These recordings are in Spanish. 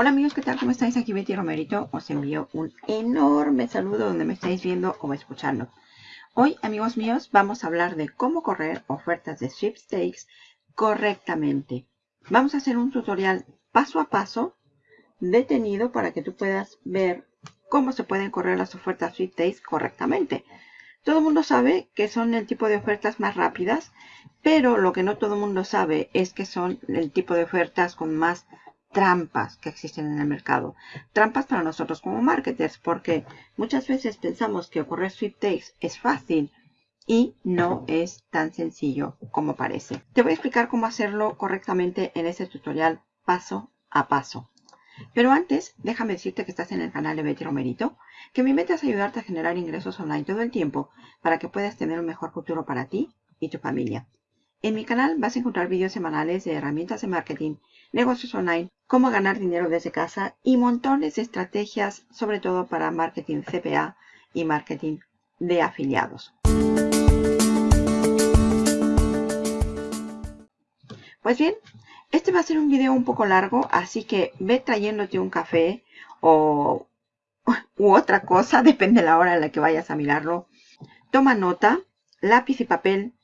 Hola amigos, ¿qué tal? ¿Cómo estáis? Aquí Betty Romerito. Os envío un enorme saludo donde me estáis viendo o escuchando. Hoy, amigos míos, vamos a hablar de cómo correr ofertas de sweepstakes correctamente. Vamos a hacer un tutorial paso a paso, detenido, para que tú puedas ver cómo se pueden correr las ofertas sweepstakes correctamente. Todo el mundo sabe que son el tipo de ofertas más rápidas, pero lo que no todo el mundo sabe es que son el tipo de ofertas con más trampas que existen en el mercado. Trampas para nosotros como marketers, porque muchas veces pensamos que correr sweepstakes es fácil y no es tan sencillo como parece. Te voy a explicar cómo hacerlo correctamente en este tutorial paso a paso. Pero antes, déjame decirte que estás en el canal de Betty Romerito, que mi meta es ayudarte a generar ingresos online todo el tiempo para que puedas tener un mejor futuro para ti y tu familia. En mi canal vas a encontrar vídeos semanales de herramientas de marketing, negocios online, cómo ganar dinero desde casa y montones de estrategias, sobre todo para marketing CPA y marketing de afiliados. Pues bien, este va a ser un video un poco largo, así que ve trayéndote un café o u otra cosa, depende de la hora en la que vayas a mirarlo. Toma nota, lápiz y papel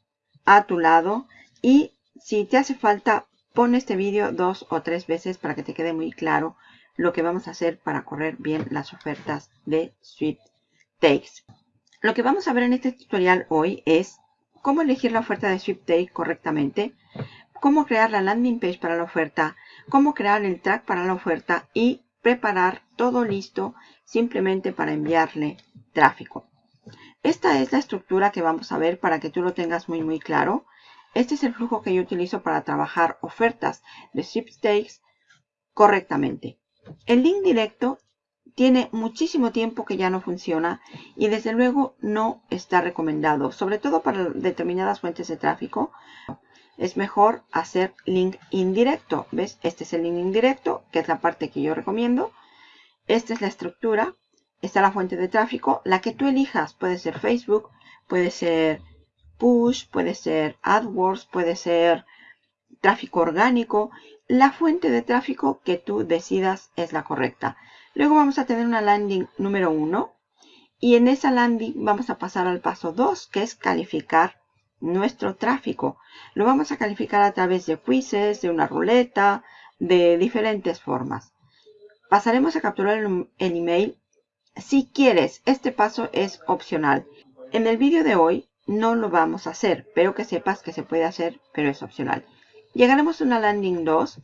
a tu lado y si te hace falta pon este vídeo dos o tres veces para que te quede muy claro lo que vamos a hacer para correr bien las ofertas de Takes. Lo que vamos a ver en este tutorial hoy es cómo elegir la oferta de Take correctamente, cómo crear la landing page para la oferta, cómo crear el track para la oferta y preparar todo listo simplemente para enviarle tráfico. Esta es la estructura que vamos a ver para que tú lo tengas muy muy claro. Este es el flujo que yo utilizo para trabajar ofertas de sweepstakes correctamente. El link directo tiene muchísimo tiempo que ya no funciona y desde luego no está recomendado, sobre todo para determinadas fuentes de tráfico. Es mejor hacer link indirecto. ¿Ves? Este es el link indirecto, que es la parte que yo recomiendo. Esta es la estructura está la fuente de tráfico. La que tú elijas puede ser Facebook, puede ser Push, puede ser AdWords, puede ser tráfico orgánico. La fuente de tráfico que tú decidas es la correcta. Luego vamos a tener una landing número 1. Y en esa landing vamos a pasar al paso 2, que es calificar nuestro tráfico. Lo vamos a calificar a través de quizzes, de una ruleta, de diferentes formas. Pasaremos a capturar el, el email si quieres, este paso es opcional. En el vídeo de hoy no lo vamos a hacer, pero que sepas que se puede hacer, pero es opcional. Llegaremos a una landing 2.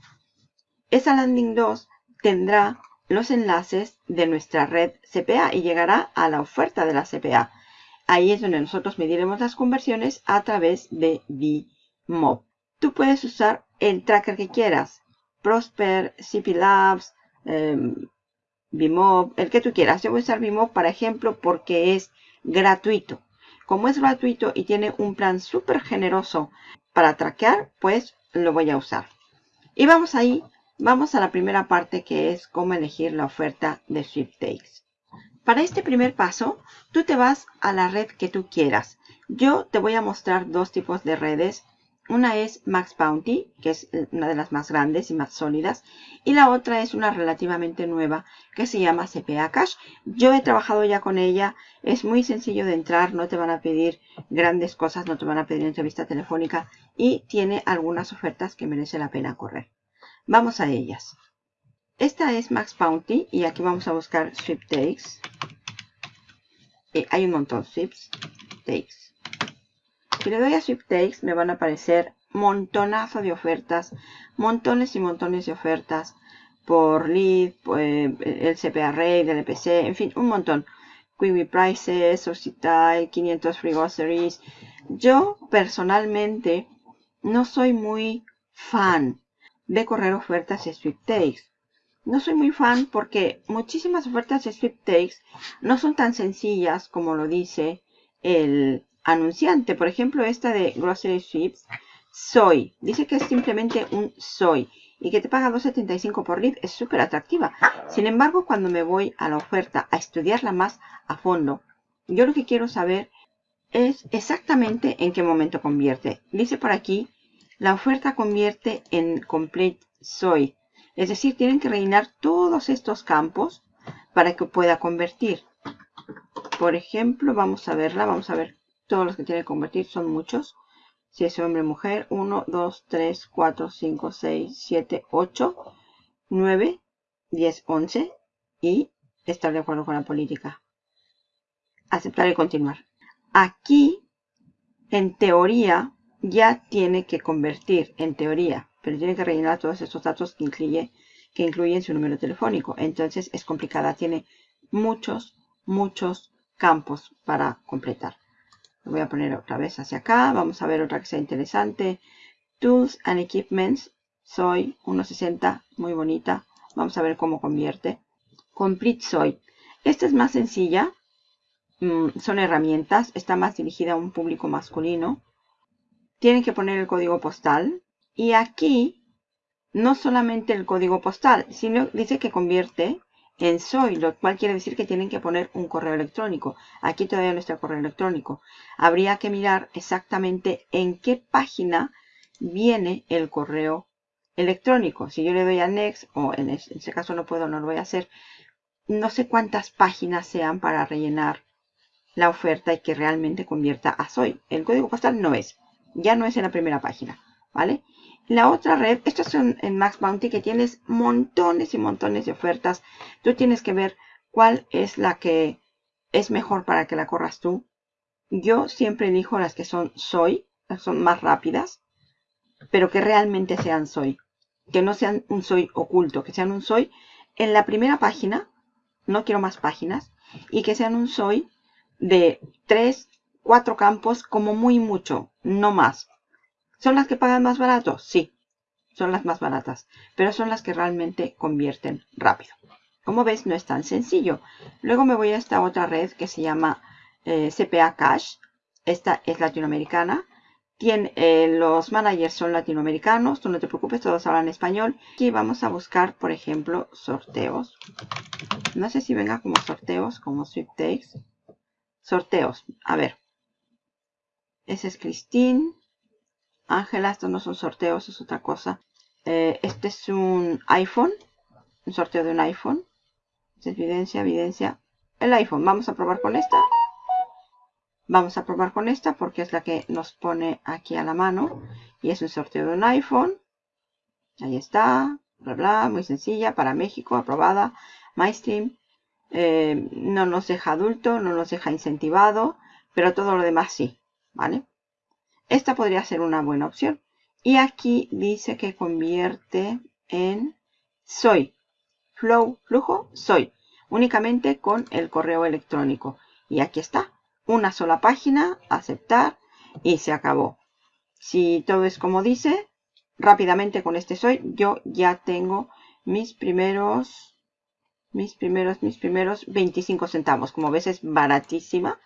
Esa landing 2 tendrá los enlaces de nuestra red CPA y llegará a la oferta de la CPA. Ahí es donde nosotros mediremos las conversiones a través de VMob. Tú puedes usar el tracker que quieras. Prosper, CP Labs, em, Vimob, el que tú quieras. Yo voy a usar Vimob, para ejemplo, porque es gratuito. Como es gratuito y tiene un plan súper generoso para traquear, pues lo voy a usar. Y vamos ahí, vamos a la primera parte que es cómo elegir la oferta de Sweepstakes. Para este primer paso, tú te vas a la red que tú quieras. Yo te voy a mostrar dos tipos de redes una es Max Bounty, que es eh, una de las más grandes y más sólidas. Y la otra es una relativamente nueva que se llama CPA Cash. Yo he trabajado ya con ella. Es muy sencillo de entrar. No te van a pedir grandes cosas. No te van a pedir entrevista telefónica. Y tiene algunas ofertas que merece la pena correr. Vamos a ellas. Esta es Max Bounty. Y aquí vamos a buscar Sweepstakes. Eh, hay un montón. Sweepstakes. Si le doy a Sweepstakes me van a aparecer montonazo de ofertas, montones y montones de ofertas por lead, eh, el CPA Rate, el EPC, en fin, un montón. Quibi Prices, Society, 500 Free Groceries. Yo personalmente no soy muy fan de correr ofertas de Sweepstakes. No soy muy fan porque muchísimas ofertas de Sweepstakes no son tan sencillas como lo dice el, anunciante. Por ejemplo, esta de Grocery Sweeps, soy. Dice que es simplemente un soy. Y que te paga 2.75 por lead es súper atractiva. Sin embargo, cuando me voy a la oferta a estudiarla más a fondo, yo lo que quiero saber es exactamente en qué momento convierte. Dice por aquí, la oferta convierte en complete soy. Es decir, tienen que rellenar todos estos campos para que pueda convertir. Por ejemplo, vamos a verla, vamos a ver todos los que tiene que convertir, son muchos. Si es hombre o mujer, 1, 2, 3, 4, 5, 6, 7, 8, 9, 10, 11 y estar de acuerdo con la política. Aceptar y continuar. Aquí, en teoría, ya tiene que convertir, en teoría, pero tiene que rellenar todos estos datos que incluye, que incluyen su número telefónico. Entonces es complicada, tiene muchos, muchos campos para completar. Lo voy a poner otra vez hacia acá. Vamos a ver otra que sea interesante. Tools and Equipments. Soy 1.60, muy bonita. Vamos a ver cómo convierte. Complete Soy. Esta es más sencilla. Mm, son herramientas. Está más dirigida a un público masculino. Tienen que poner el código postal. Y aquí, no solamente el código postal, sino dice que convierte en soy, lo cual quiere decir que tienen que poner un correo electrónico. Aquí todavía no está el correo electrónico. Habría que mirar exactamente en qué página viene el correo electrónico. Si yo le doy a next, o en este caso no puedo, no lo voy a hacer, no sé cuántas páginas sean para rellenar la oferta y que realmente convierta a soy. El código postal no es, ya no es en la primera página, ¿vale? La otra red, esto es en Max Bounty que tienes montones y montones de ofertas. Tú tienes que ver cuál es la que es mejor para que la corras tú. Yo siempre elijo las que son soy, las son más rápidas, pero que realmente sean soy. Que no sean un soy oculto, que sean un soy en la primera página, no quiero más páginas, y que sean un soy de tres, cuatro campos como muy mucho, no más. ¿Son las que pagan más barato? Sí, son las más baratas, pero son las que realmente convierten rápido. Como ves, no es tan sencillo. Luego me voy a esta otra red que se llama eh, CPA Cash. Esta es latinoamericana. Tiene, eh, los managers son latinoamericanos, tú no te preocupes, todos hablan español. Aquí vamos a buscar, por ejemplo, sorteos. No sé si venga como sorteos, como sweepstakes. Sorteos, a ver. Ese es Christine. Ángela, estos no son sorteos, es otra cosa. Eh, este es un iPhone, un sorteo de un iPhone. evidencia, evidencia. El iPhone, vamos a probar con esta. Vamos a probar con esta porque es la que nos pone aquí a la mano. Y es un sorteo de un iPhone. Ahí está, bla, bla, muy sencilla, para México, aprobada. MyStream. Eh, no nos deja adulto, no nos deja incentivado, pero todo lo demás sí, ¿vale? Esta podría ser una buena opción. Y aquí dice que convierte en soy. Flow, flujo, soy. Únicamente con el correo electrónico. Y aquí está. Una sola página, aceptar y se acabó. Si todo es como dice, rápidamente con este soy, yo ya tengo mis primeros, mis primeros, mis primeros 25 centavos. Como ves es baratísima.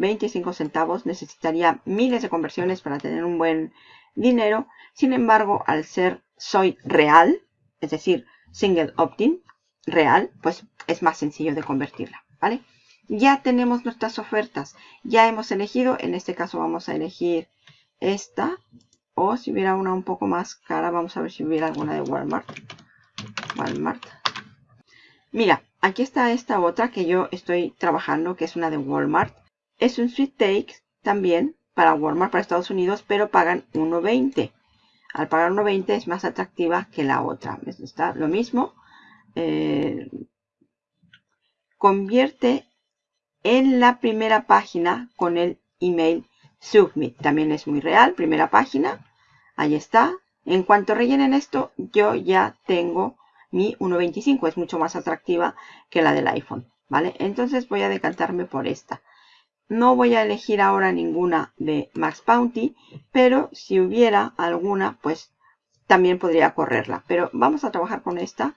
25 centavos. Necesitaría miles de conversiones para tener un buen dinero. Sin embargo, al ser soy real, es decir, single opt-in real, pues es más sencillo de convertirla, ¿vale? Ya tenemos nuestras ofertas. Ya hemos elegido, en este caso vamos a elegir esta. O si hubiera una un poco más cara, vamos a ver si hubiera alguna de Walmart. Walmart. Mira, aquí está esta otra que yo estoy trabajando, que es una de Walmart. Es un sweet take también para Walmart para Estados Unidos, pero pagan 1.20. Al pagar 1.20 es más atractiva que la otra. Está lo mismo. Eh, convierte en la primera página con el email submit. También es muy real. Primera página. Ahí está. En cuanto rellenen esto, yo ya tengo mi 1.25. Es mucho más atractiva que la del iPhone. ¿Vale? Entonces voy a decantarme por esta. No voy a elegir ahora ninguna de Max Bounty, pero si hubiera alguna, pues también podría correrla. Pero vamos a trabajar con esta,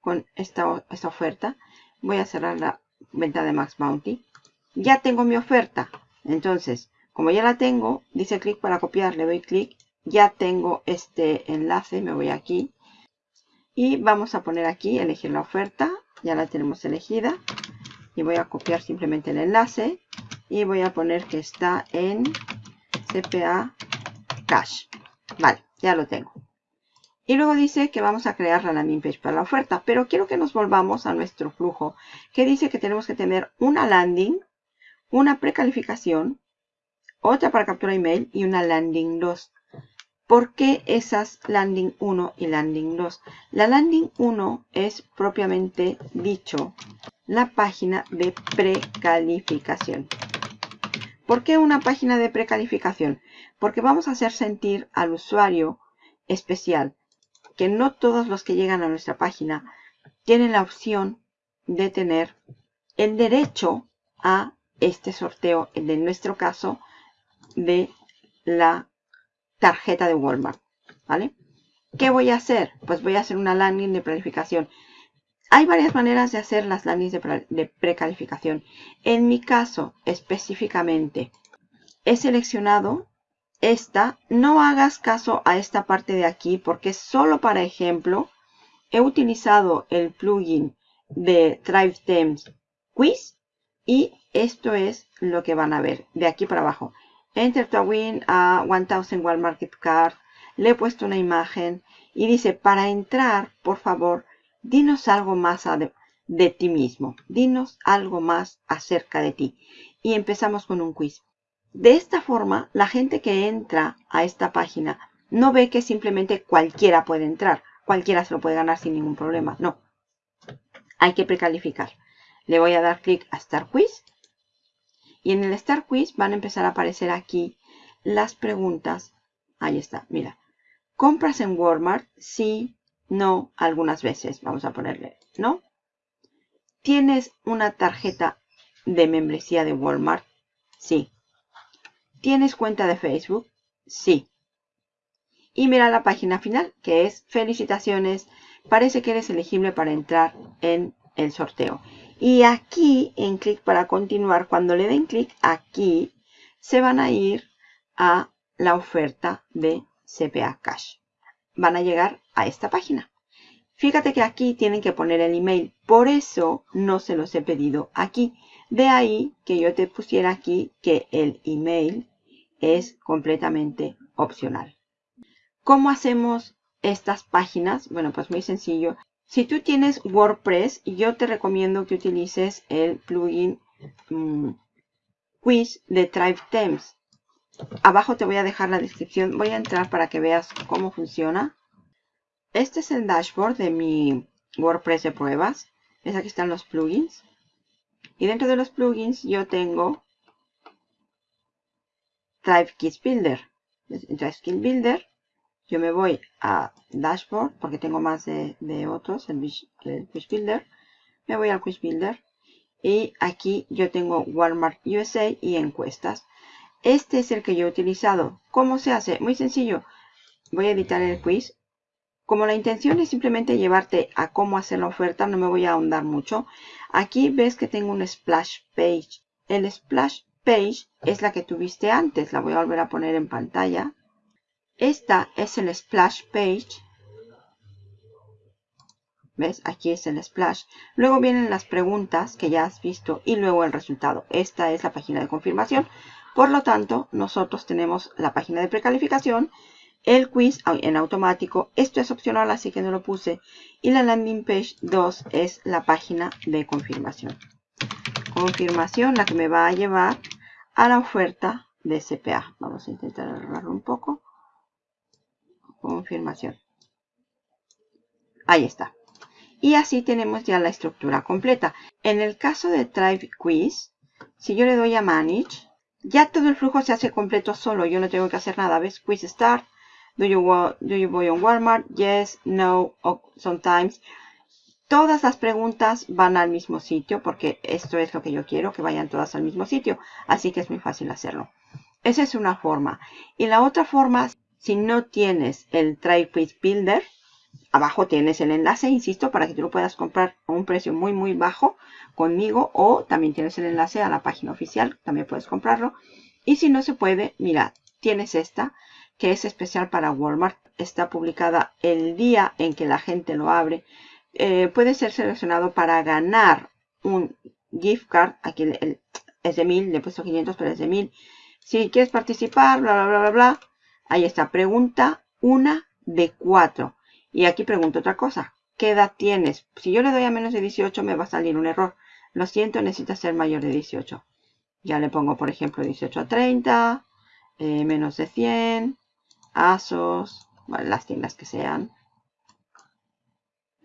con esta, oferta. Voy a cerrar la venta de Max Bounty. Ya tengo mi oferta. Entonces, como ya la tengo, dice clic para copiar, le doy clic. Ya tengo este enlace, me voy aquí. Y vamos a poner aquí, elegir la oferta. Ya la tenemos elegida y voy a copiar simplemente el enlace y voy a poner que está en CPA Cash. Vale, ya lo tengo. Y luego dice que vamos a crear la landing page para la oferta. Pero quiero que nos volvamos a nuestro flujo. Que dice que tenemos que tener una landing, una precalificación, otra para captura email y una landing 2. ¿Por qué esas landing 1 y landing 2? La landing 1 es propiamente dicho la página de precalificación. ¿Por qué una página de precalificación? Porque vamos a hacer sentir al usuario especial que no todos los que llegan a nuestra página tienen la opción de tener el derecho a este sorteo, en nuestro caso, de la tarjeta de Walmart. ¿Vale? ¿Qué voy a hacer? Pues voy a hacer una landing de planificación. Hay varias maneras de hacer las landings de, precalificación. En mi caso, específicamente, he seleccionado esta, no hagas caso a esta parte de aquí porque solo para ejemplo he utilizado el plugin de Thrive Quiz y esto es lo que van a ver de aquí para abajo. Enter to win a 1000 Walmart Market Card. Le he puesto una imagen y dice para entrar, por favor, dinos algo más de, de ti mismo. Dinos algo más acerca de ti. Y empezamos con un quiz. De esta forma, la gente que entra a esta página no ve que simplemente cualquiera puede entrar. Cualquiera se lo puede ganar sin ningún problema. No. Hay que precalificar. Le voy a dar clic a Start Quiz. Y en el Start Quiz van a empezar a aparecer aquí las preguntas. Ahí está, mira. ¿Compras en Walmart? Sí, no, algunas veces. Vamos a ponerle no. ¿Tienes una tarjeta de membresía de Walmart? Sí. ¿Tienes cuenta de Facebook? Sí. Y mira la página final, que es felicitaciones. Parece que eres elegible para entrar en el sorteo. Y aquí, en clic para continuar, cuando le den clic aquí, se van a ir a la oferta de CPA Cash. Van a llegar a esta página. Fíjate que aquí tienen que poner el email. Por eso no se los he pedido aquí. De ahí que yo te pusiera aquí que el email es completamente opcional. ¿Cómo hacemos estas páginas? Bueno, pues muy sencillo. Si tú tienes WordPress, yo te recomiendo que utilices el plugin mm, Quiz de Tribe Themes. Abajo te voy a dejar la descripción. Voy a entrar para que veas cómo funciona. Este es el dashboard de mi WordPress de pruebas. ¿Ves? Aquí están los plugins. Y dentro de los plugins yo tengo Drive Kit Builder. Builder. Yo me voy a Dashboard porque tengo más de, otros, el, Quiz Builder. Me voy al Quiz Builder. Y aquí yo tengo Walmart USA y encuestas. Este es el que yo he utilizado. ¿Cómo se hace? Muy sencillo. Voy a editar el quiz. Como la intención es simplemente llevarte a cómo hacer la oferta, no me voy a ahondar mucho. Aquí ves que tengo un splash page. El splash page es la que tuviste antes. La voy a volver a poner en pantalla. Esta es el splash page. ¿Ves? Aquí es el splash. Luego vienen las preguntas que ya has visto y luego el resultado. Esta es la página de confirmación. Por lo tanto, nosotros tenemos la página de precalificación, el quiz en automático. Esto es opcional, así que no lo puse. Y la landing page 2 es la página de confirmación. Confirmación, la que me va a llevar a la oferta de CPA. Vamos a intentar agarrarlo un poco. Confirmación. Ahí está. Y así tenemos ya la estructura completa. En el caso de Tribe Quiz, si yo le doy a Manage, ya todo el flujo se hace completo solo. Yo no tengo que hacer nada. ¿Ves? Quiz Start. Do you, do you Walmart? Yes, no, sometimes. Todas las preguntas van al mismo sitio porque esto es lo que yo quiero, que vayan todas al mismo sitio. Así que es muy fácil hacerlo. Esa es una forma. Y la otra forma, si no tienes el Quiz Builder, abajo tienes el enlace, insisto, para que tú lo puedas comprar a un precio muy, muy bajo conmigo. O también tienes el enlace a la página oficial, también puedes comprarlo. Y si no se puede, mira, tienes esta, que es especial para Walmart. Está publicada el día en que la gente lo abre eh, puede ser seleccionado para ganar un gift card. Aquí es de 1000, le he puesto 500, pero es de 1000. Si quieres participar, bla, bla, bla, bla, bla. Ahí está, pregunta una de cuatro. Y aquí pregunto otra cosa. ¿Qué edad tienes? Si yo le doy a menos de 18 me va a salir un error. Lo siento, necesita ser mayor de 18. Ya le pongo, por ejemplo, 18 a 30, eh, menos de 100, ASOS, las tiendas que sean,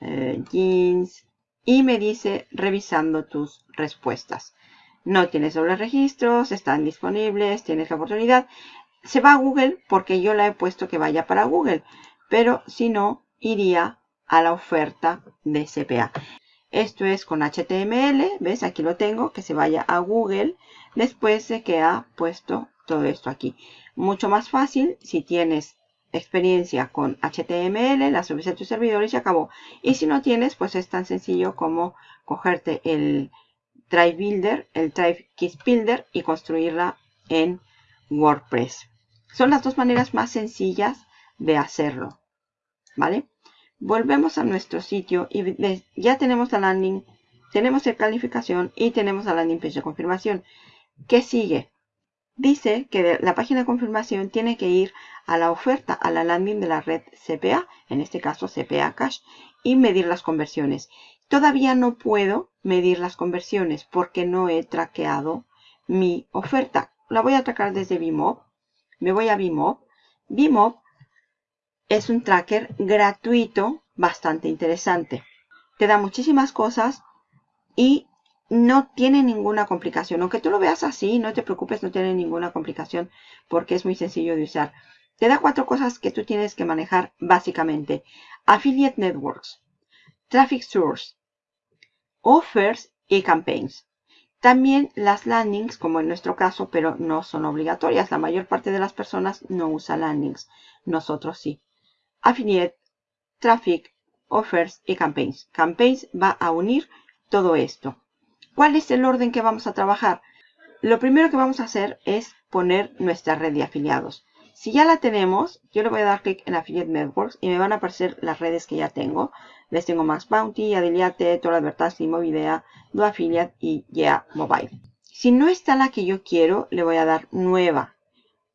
eh, jeans, y me dice revisando tus respuestas. No tienes dobles registros, están disponibles, tienes la oportunidad. Se va a Google porque yo la he puesto que vaya para Google, pero si no, iría a la oferta de CPA. Esto es con HTML, ¿ves? Aquí lo tengo, que se vaya a Google después de que ha puesto todo esto aquí. Mucho más fácil si tienes experiencia con HTML, la subes a tu servidor y se acabó. Y si no tienes, pues es tan sencillo como cogerte el Drive Builder, el Drive Kit Builder y construirla en WordPress. Son las dos maneras más sencillas de hacerlo. ¿Vale? Volvemos a nuestro sitio y ya tenemos la landing, tenemos la calificación y tenemos la landing page de confirmación. ¿Qué sigue? Dice que la página de confirmación tiene que ir a la oferta, a la landing de la red CPA, en este caso CPA Cash, y medir las conversiones. Todavía no puedo medir las conversiones porque no he traqueado mi oferta. La voy a tracar desde Bimob. Me voy a Bimob. Bimob es un tracker gratuito bastante interesante. Te da muchísimas cosas y no tiene ninguna complicación. Aunque tú lo veas así, no te preocupes, no tiene ninguna complicación porque es muy sencillo de usar. Te da cuatro cosas que tú tienes que manejar básicamente. Affiliate Networks, Traffic Source, Offers y Campaigns. También las landings, como en nuestro caso, pero no son obligatorias. La mayor parte de las personas no usa landings. Nosotros sí. Affiliate, Traffic, Offers y Campaigns. Campaigns va a unir todo esto. ¿Cuál es el orden que vamos a trabajar? Lo primero que vamos a hacer es poner nuestra red de afiliados. Si ya la tenemos, yo le voy a dar clic en Affiliate Networks y me van a aparecer las redes que ya tengo. Les tengo Max Bounty, Adeliate, Total Advertising, Movidea, Do Affiliate y Yeah Mobile. Si no está la que yo quiero, le voy a dar nueva.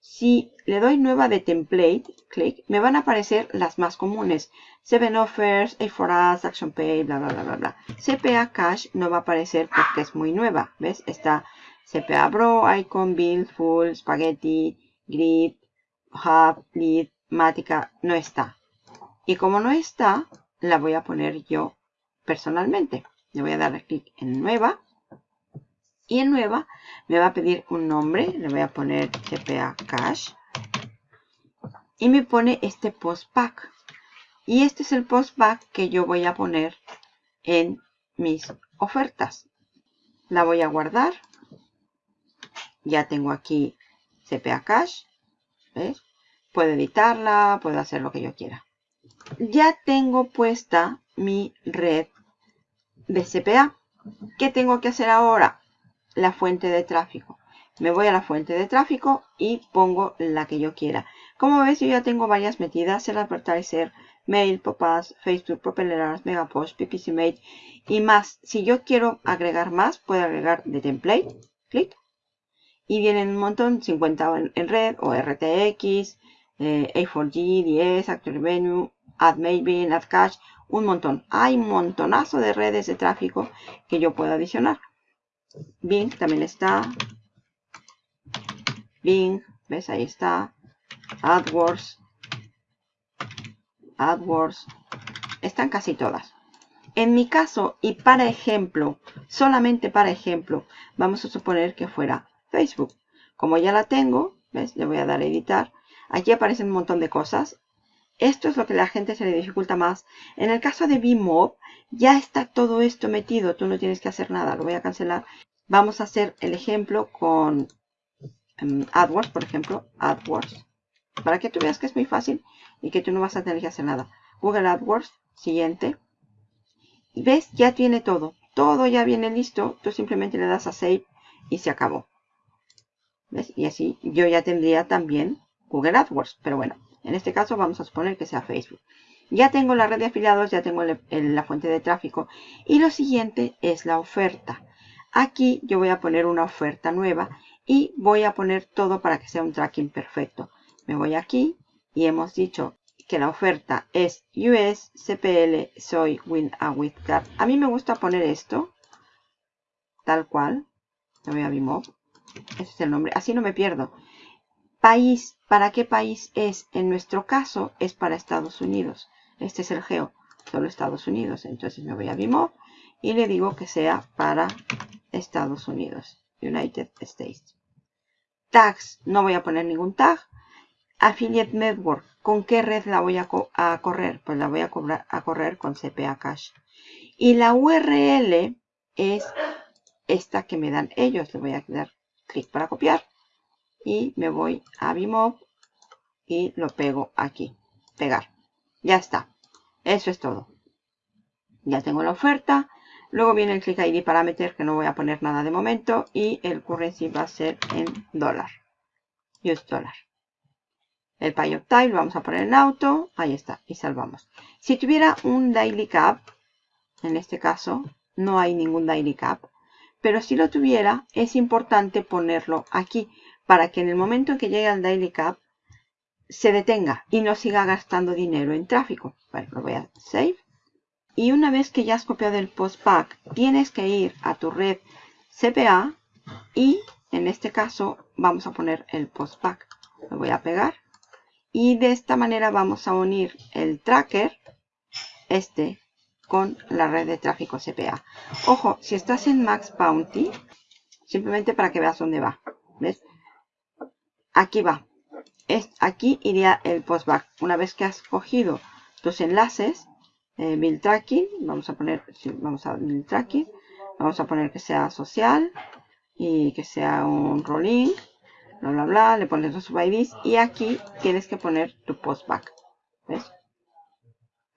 Si le doy nueva de template, clic, me van a aparecer las más comunes. Seven Offers, A4Us, ActionPay, bla, bla, bla, bla, bla. CPA Cash no va a aparecer porque es muy nueva. ¿Ves? Está CPA Bro, Icon, Build, Full, Spaghetti, Grid, Matica. No está. Y como no está, la voy a poner yo personalmente. Le voy a dar clic en Nueva. Y en Nueva me va a pedir un nombre. Le voy a poner CPA Cash. Y me pone este post pack. Y este es el postback que yo voy a poner en mis ofertas. La voy a guardar. Ya tengo aquí CPA Cash. ¿Ves? Puedo editarla, puedo hacer lo que yo quiera. Ya tengo puesta mi red de CPA. ¿Qué tengo que hacer ahora? La fuente de tráfico. Me voy a la fuente de tráfico y pongo la que yo quiera. Como ves, yo ya tengo varias metidas. El advertiser, Mail, Popaz, Facebook, Propelleras, Megapost, PPCmate y más. Si yo quiero agregar más, puedo agregar de template. Clic. Y vienen un montón, 50 en, red o RTX, eh, A4G, 10, Active Revenue, AdMaven, AdCash, un montón. Hay un montonazo de redes de tráfico que yo puedo adicionar. Bing también está. Bing, ¿ves? Ahí está. AdWords, AdWords, están casi todas. En mi caso, y para ejemplo, solamente para ejemplo, vamos a suponer que fuera Facebook. Como ya la tengo, ¿ves? Le voy a dar a editar. Aquí aparecen un montón de cosas. Esto es lo que a la gente se le dificulta más. En el caso de Bmob, ya está todo esto metido. Tú no tienes que hacer nada. Lo voy a cancelar. Vamos a hacer el ejemplo con um, AdWords, por ejemplo. AdWords. Para que tú veas que es muy fácil y que tú no vas a tener que hacer nada. Google AdWords, siguiente. Ves, ya tiene todo. Todo ya viene listo. Tú simplemente le das a Save y se acabó. ¿Ves? Y así yo ya tendría también Google AdWords. Pero bueno, en este caso vamos a suponer que sea Facebook. Ya tengo la red de afiliados, ya tengo la fuente de tráfico. Y lo siguiente es la oferta. Aquí yo voy a poner una oferta nueva y voy a poner todo para que sea un tracking perfecto. Me voy aquí y hemos dicho que la oferta es US CPL Soy Win a With Card. A mí me gusta poner esto, tal cual. Me voy a Bimop. Ese es el nombre. Así no me pierdo. País, ¿para qué país es? En nuestro caso es para Estados Unidos. Este es el geo, solo Estados Unidos. Entonces me voy a Bimop y le digo que sea para Estados Unidos, United States. Tags, no voy a poner ningún tag. Affiliate Network, ¿con qué red la voy a, correr? Pues la voy a, a correr con CPA Cache. Y la URL es esta que me dan ellos. Le voy a dar clic para copiar y me voy a Bimob y lo pego aquí. Pegar. Ya está. Eso es todo. Ya tengo la oferta. Luego viene el click ID para meter, que no voy a poner nada de momento. Y el currency va a ser en dólar. US dólar. El pay lo vamos a poner en auto. Ahí está. Y salvamos. Si tuviera un daily cap, en este caso, no hay ningún daily cap. Pero si lo tuviera, es importante ponerlo aquí para que en el momento en que llegue al daily cap se detenga y no siga gastando dinero en tráfico. Bueno, lo voy a save. Y una vez que ya has copiado el postpack, tienes que ir a tu red CPA y en este caso vamos a poner el postpack. Lo voy a pegar y de esta manera vamos a unir el tracker, este, con la red de tráfico CPA. Ojo, si estás en Max Bounty, simplemente para que veas dónde va. ¿Ves? aquí va. Es, aquí iría el postback. Una vez que has cogido tus enlaces, eh, build tracking, vamos a poner, vamos a build tracking, vamos a poner que sea social y que sea un rolling, bla bla bla, le pones los subIDs y aquí tienes que poner tu postback. ¿Ves?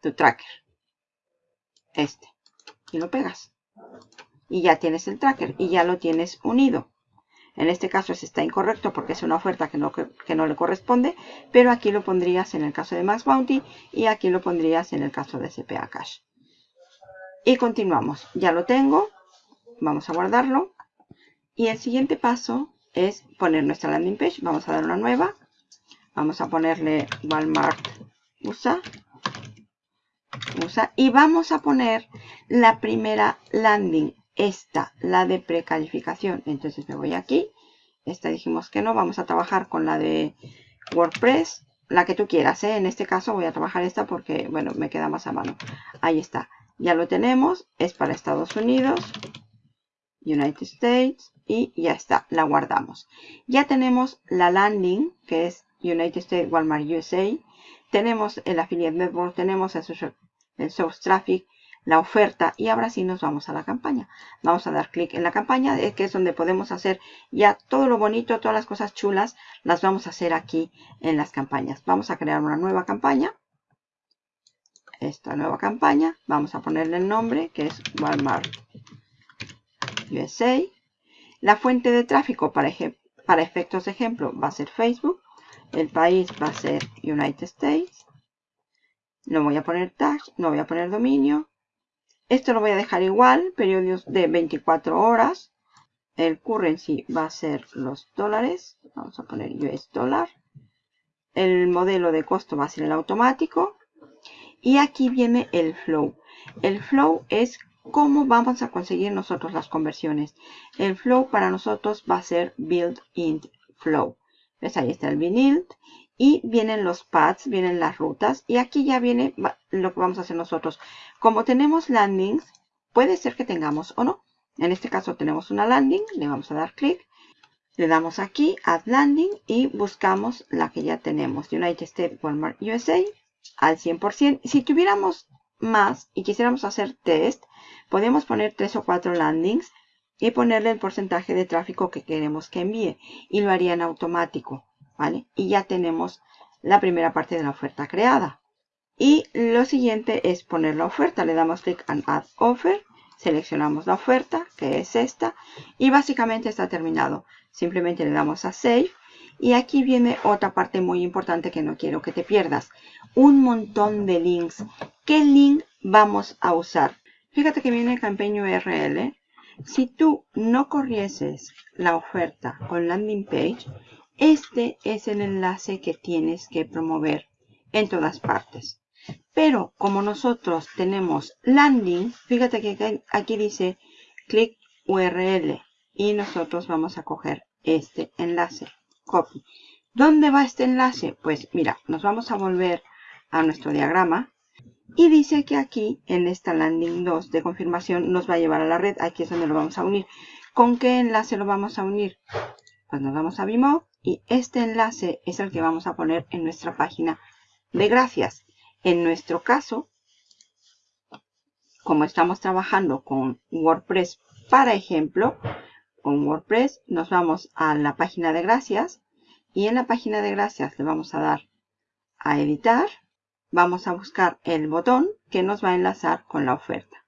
Tu tracker. Este. Y lo pegas. Y ya tienes el tracker y ya lo tienes unido. En este caso está incorrecto porque es una oferta que no, que no le corresponde, pero aquí lo pondrías en el caso de Max Bounty y aquí lo pondrías en el caso de CPA Cash. Y continuamos. Ya lo tengo. Vamos a guardarlo. Y el siguiente paso es poner nuestra landing page. Vamos a dar una nueva. Vamos a ponerle Walmart USA. Y vamos a poner la primera landing esta, la de precalificación. Entonces me voy aquí. Esta dijimos que no. Vamos a trabajar con la de WordPress. La que tú quieras. ¿eh? En este caso voy a trabajar esta porque, bueno, me queda más a mano. Ahí está. Ya lo tenemos. Es para Estados Unidos. United States. Y ya está. La guardamos. Ya tenemos la landing, que es United States Walmart USA. Tenemos el Affiliate Network. Tenemos el, el Source Traffic la oferta y ahora sí nos vamos a la campaña. Vamos a dar clic en la campaña, eh, que es donde podemos hacer ya todo lo bonito, todas las cosas chulas, las vamos a hacer aquí en las campañas. Vamos a crear una nueva campaña. Esta nueva campaña, vamos a ponerle el nombre, que es Walmart USA. La fuente de tráfico para, para efectos de ejemplo va a ser Facebook. El país va a ser United States. No voy a poner tag, no voy a poner dominio. Esto lo voy a dejar igual, periodos de 24 horas. El currency va a ser los dólares. Vamos a poner US dólar. El modelo de costo va a ser el automático. Y aquí viene el flow. El flow es cómo vamos a conseguir nosotros las conversiones. El flow para nosotros va a ser build in flow. ¿Ves? Ahí está el build y vienen los paths, vienen las rutas y aquí ya viene lo que vamos a hacer nosotros. Como tenemos landings, puede ser que tengamos o no. En este caso tenemos una landing, le vamos a dar clic, le damos aquí Add Landing y buscamos la que ya tenemos, United States Walmart USA al 100%. Si tuviéramos más y quisiéramos hacer test, podemos poner tres o cuatro landings y ponerle el porcentaje de tráfico que queremos que envíe y lo haría en automático. Y ya tenemos la primera parte de la oferta creada. Y lo siguiente es poner la oferta. Le damos clic en Add Offer. Seleccionamos la oferta, que es esta. Y básicamente está terminado. Simplemente le damos a Save. Y aquí viene otra parte muy importante que no quiero que te pierdas. Un montón de links. ¿Qué link vamos a usar? Fíjate que viene Campaign URL. Si tú no corrieses la oferta con landing page, este es el enlace que tienes que promover en todas partes. Pero como nosotros tenemos landing, fíjate que aquí dice clic URL y nosotros vamos a coger este enlace. Copy. ¿Dónde va este enlace? Pues mira, nos vamos a volver a nuestro diagrama y dice que aquí en esta landing 2 de confirmación nos va a llevar a la red. Aquí es donde lo vamos a unir. ¿Con qué enlace lo vamos a unir? Pues nos vamos a Vimo y este enlace es el que vamos a poner en nuestra página de gracias. En nuestro caso, como estamos trabajando con WordPress, para ejemplo, con WordPress nos vamos a la página de gracias y en la página de gracias le vamos a dar a editar. Vamos a buscar el botón que nos va a enlazar con la oferta.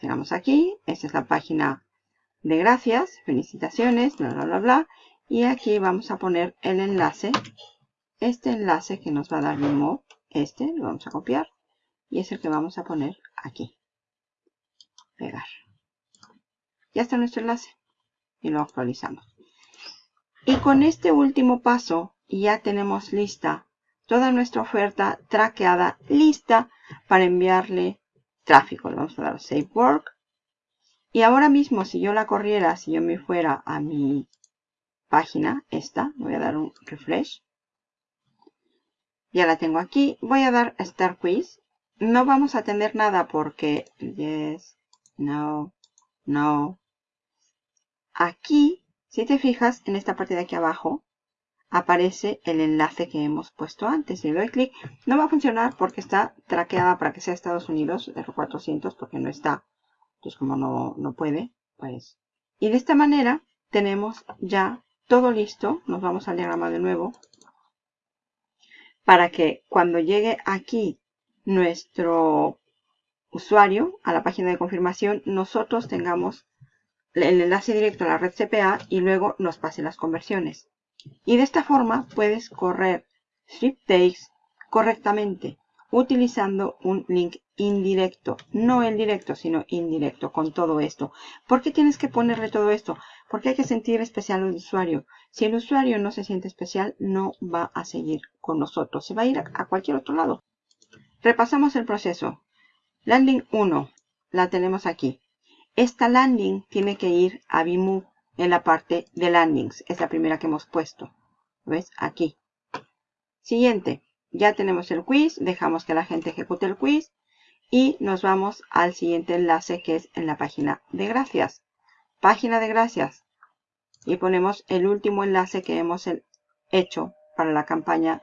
Llegamos aquí, esta es la página de gracias, felicitaciones, bla, bla, bla, bla. Y aquí vamos a poner el enlace, este enlace que nos va a dar Vimo, este lo vamos a copiar y es el que vamos a poner aquí. Pegar. Ya está nuestro enlace y lo actualizamos. Y con este último paso ya tenemos lista toda nuestra oferta traqueada, lista para enviarle tráfico. Le vamos a dar Save Work. Y ahora mismo, si yo la corriera, si yo me fuera a mi página, esta, voy a dar un refresh. Ya la tengo aquí. Voy a dar Start Quiz. No vamos a tener nada porque yes, no, no. Aquí, si te fijas, en esta parte de aquí abajo, aparece el enlace que hemos puesto antes. Si doy clic, no va a funcionar porque está traqueada para que sea Estados Unidos, R400, porque no está. Entonces, como no, no puede, pues... Y de esta manera tenemos ya todo listo. Nos vamos al diagrama de nuevo. Para que cuando llegue aquí nuestro usuario a la página de confirmación, nosotros tengamos el enlace directo a la red CPA y luego nos pase las conversiones. Y de esta forma puedes correr takes correctamente utilizando un link indirecto. No el directo, sino indirecto con todo esto. ¿Por qué tienes que ponerle todo esto? Porque hay que sentir especial al usuario. Si el usuario no se siente especial, no va a seguir con nosotros. Se va a ir a cualquier otro lado. Repasamos el proceso. Landing 1. La tenemos aquí. Esta landing tiene que ir a Vimove en la parte de landings. Es la primera que hemos puesto. ¿Ves? Aquí. Siguiente. Ya tenemos el quiz. Dejamos que la gente ejecute el quiz. Y nos vamos al siguiente enlace que es en la página de gracias. Página de gracias. Y ponemos el último enlace que hemos hecho para la campaña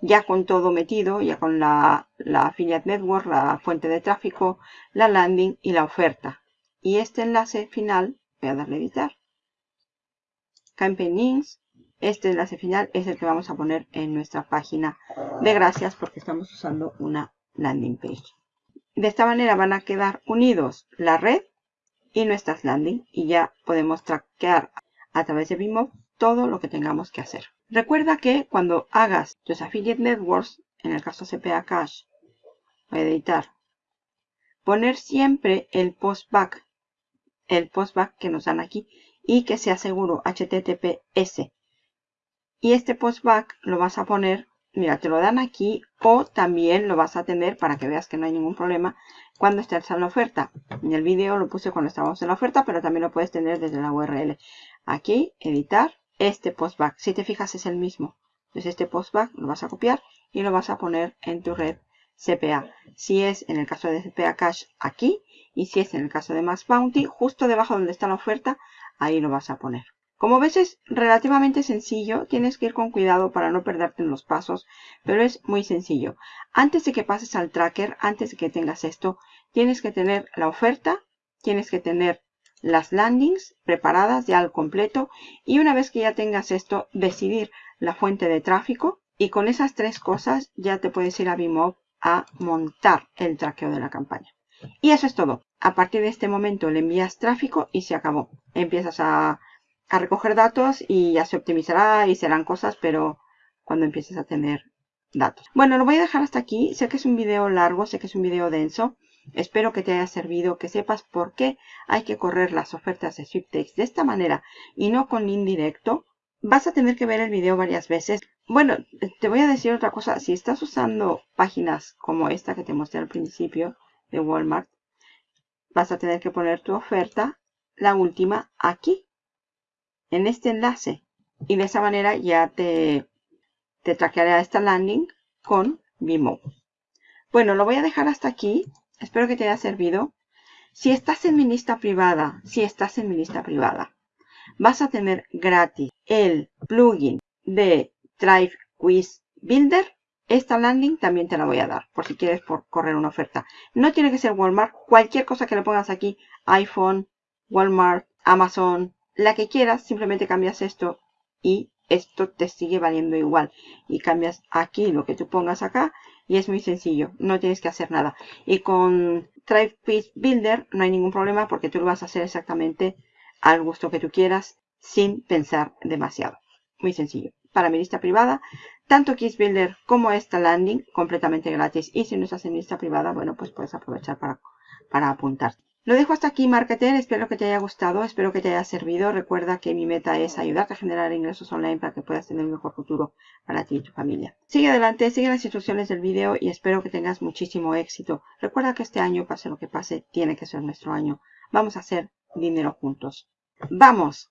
ya con todo metido, ya con la, Affiliate Network, la fuente de tráfico, la landing y la oferta. Y este enlace final, voy a darle a editar. Campaign. Este enlace final es el que vamos a poner en nuestra página de gracias porque estamos usando una landing page. De esta manera van a quedar unidos la red y nuestras landing y ya podemos traquear a través de Vimo todo lo que tengamos que hacer. Recuerda que cuando hagas tus affiliate networks, en el caso CPA Cash, voy a editar, poner siempre el postback, el postback que nos dan aquí y que sea seguro HTTPS. Y este postback lo vas a poner, mira, te lo dan aquí o también lo vas a tener para que veas que no hay ningún problema cuando estés en la oferta. En el vídeo lo puse cuando estábamos en la oferta, pero también lo puedes tener desde la URL. Aquí, editar, este postback. Si te fijas es el mismo. Entonces este postback lo vas a copiar y lo vas a poner en tu red CPA. Si es en el caso de CPA Cash aquí y si es en el caso de Max Bounty, justo debajo donde está la oferta, ahí lo vas a poner. Como ves es relativamente sencillo, tienes que ir con cuidado para no perderte en los pasos, pero es muy sencillo. Antes de que pases al tracker, antes de que tengas esto, tienes que tener la oferta, tienes que tener las landings preparadas ya al completo y una vez que ya tengas esto, decidir la fuente de tráfico y con esas tres cosas ya te puedes ir a Vimov a montar el traqueo de la campaña. Y eso es todo. A partir de este momento le envías tráfico y se acabó. Empiezas a, recoger datos y ya se optimizará y serán cosas, pero cuando empieces a tener datos. Bueno, lo voy a dejar hasta aquí. Sé que es un video largo, sé que es un video denso. Espero que te haya servido, que sepas por qué hay que correr las ofertas de Sweeptakes de esta manera y no con indirecto. Vas a tener que ver el video varias veces bueno, te voy a decir otra cosa. Si estás usando páginas como esta que te mostré al principio de Walmart, vas a tener que poner tu oferta, la última, aquí, en este enlace. Y de esa manera ya te, te traquearé esta landing con Vimo. Bueno, lo voy a dejar hasta aquí. Espero que te haya servido. Si estás en mi lista privada, si estás en mi lista privada, vas a tener gratis el plugin de Drive Quiz Builder. Esta landing también te la voy a dar por si quieres por correr una oferta. No tiene que ser Walmart. Cualquier cosa que le pongas aquí, iPhone, Walmart, Amazon, la que quieras, simplemente cambias esto y esto te sigue valiendo igual. Y cambias aquí lo que tú pongas acá y es muy sencillo. No tienes que hacer nada. Y con Drive Quiz Builder no hay ningún problema porque tú lo vas a hacer exactamente al gusto que tú quieras sin pensar demasiado. Muy sencillo. Para mi lista privada, tanto Quiz Builder como esta landing completamente gratis. Y si no estás en lista privada, bueno, pues puedes aprovechar para, para. Lo dejo hasta aquí, marketer. Espero que te haya gustado, espero que te haya servido. Recuerda que mi meta es ayudarte a generar ingresos online para que puedas tener un mejor futuro para ti y tu familia. Sigue adelante, sigue las instrucciones del video y espero que tengas muchísimo éxito. Recuerda que este año, pase lo que pase, tiene que ser nuestro año. Vamos a hacer dinero juntos. ¡Vamos!